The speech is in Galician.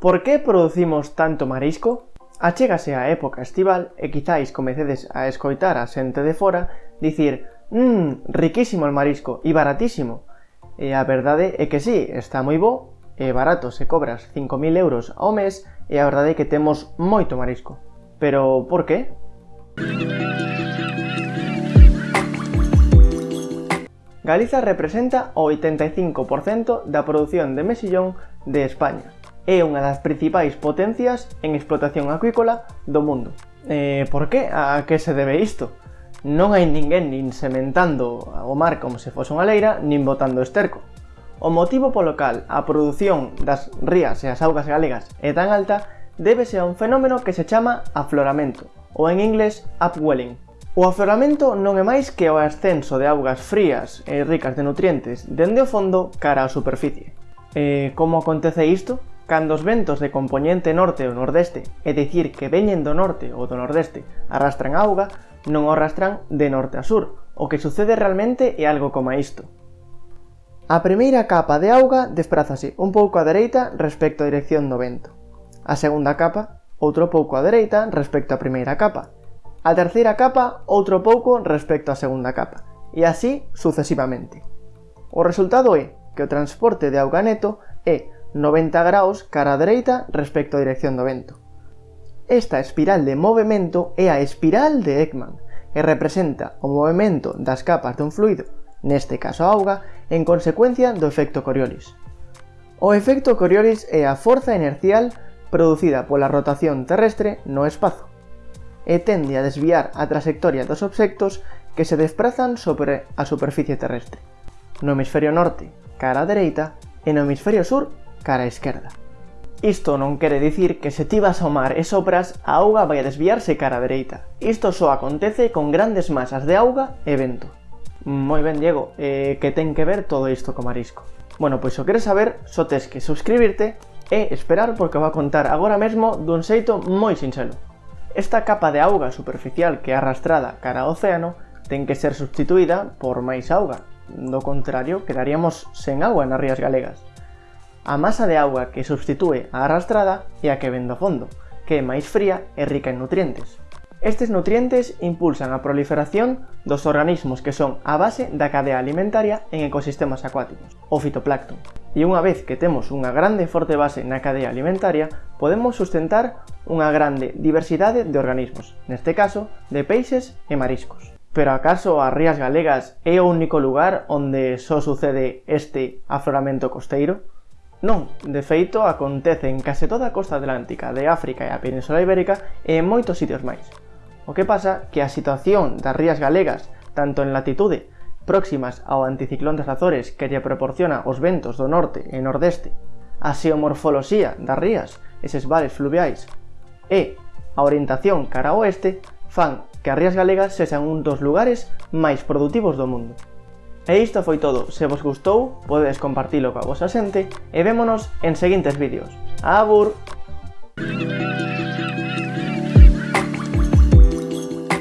Por que producimos tanto marisco? Achégase a época estival e quizáis comecedes a escoitar a xente de fora dicir «Mmm, riquísimo el marisco e baratísimo». E a verdade é que sí, está moi bo e barato se cobras 5.000 euros ao mes e a verdade é que temos moito marisco. Pero por que? Galiza representa o 85% da produción de mexillón de España é unha das principais potencias en explotación acuícola do mundo. Eh, por que? A que se debe isto? Non hai ninguén nin sementando o mar como se fose unha leira, nin botando esterco. O motivo polo cal a produción das rías e as augas galegas é tan alta débese a un fenómeno que se chama afloramento, ou en inglés upwelling. O afloramento non é máis que o ascenso de augas frías e ricas de nutrientes dende o fondo cara á superficie. E como acontece isto? Cando os ventos de componente norte ou nordeste, é dicir que veñen do norte ou do nordeste, arrastran auga, non o arrastran de norte a sur. O que sucede realmente é algo como isto. A primeira capa de auga desprázase un pouco á dereita respecto á dirección do vento. A segunda capa, outro pouco á dereita respecto á primeira capa. A terceira capa, outro pouco respecto á segunda capa. E así sucesivamente. O resultado é que o transporte de auga neto é 90 graus cara a dereita respecto á dirección do vento. Esta espiral de movimento é a espiral de Ekman e representa o movimento das capas dun fluido, neste caso a auga, en consecuencia do efecto Coriolis. O efecto Coriolis é a forza inercial producida pola rotación terrestre no espazo e tende a desviar a trayectoria dos obxectos que se desprazan sobre a superficie terrestre. No hemisferio norte, cara a dereita, e no hemisferio sur, cara a esquerda. Isto non quere dicir que se ti vas ao mar e sopras, a auga vai a desviarse cara a dereita. Isto só acontece con grandes masas de auga e vento. Moi ben, Diego, eh, que ten que ver todo isto co marisco? Bueno, pois o queres saber, só tes que suscribirte e esperar porque va a contar agora mesmo dun xeito moi sinxelo. Esta capa de auga superficial que é arrastrada cara ao océano ten que ser substituída por máis auga, do contrario quedaríamos sen agua nas rías galegas. A masa de auga que substitúe a arrastrada é a que ven do fondo, que é máis fría e rica en nutrientes. Estes nutrientes impulsan a proliferación dos organismos que son a base da cadea alimentaria en ecosistemas acuáticos, o fitoplancton. E unha vez que temos unha grande e forte base na cadea alimentaria, podemos sustentar unha grande diversidade de organismos, neste caso, de peixes e mariscos. Pero acaso as rías galegas é o único lugar onde só sucede este afloramento costeiro? Non, de feito, acontece en case toda a costa atlántica de África e a Península Ibérica e en moitos sitios máis. O que pasa que a situación das rías galegas, tanto en latitude próximas ao anticiclón das Azores que lle proporciona os ventos do norte e nordeste, a xeomorfoloxía das rías, eses vales fluviais, e a orientación cara ao oeste fan que as rías galegas sexan un dos lugares máis produtivos do mundo. E isto foi todo, se vos gustou, podedes compartilo coa vosa xente e vémonos en seguintes vídeos. Abur!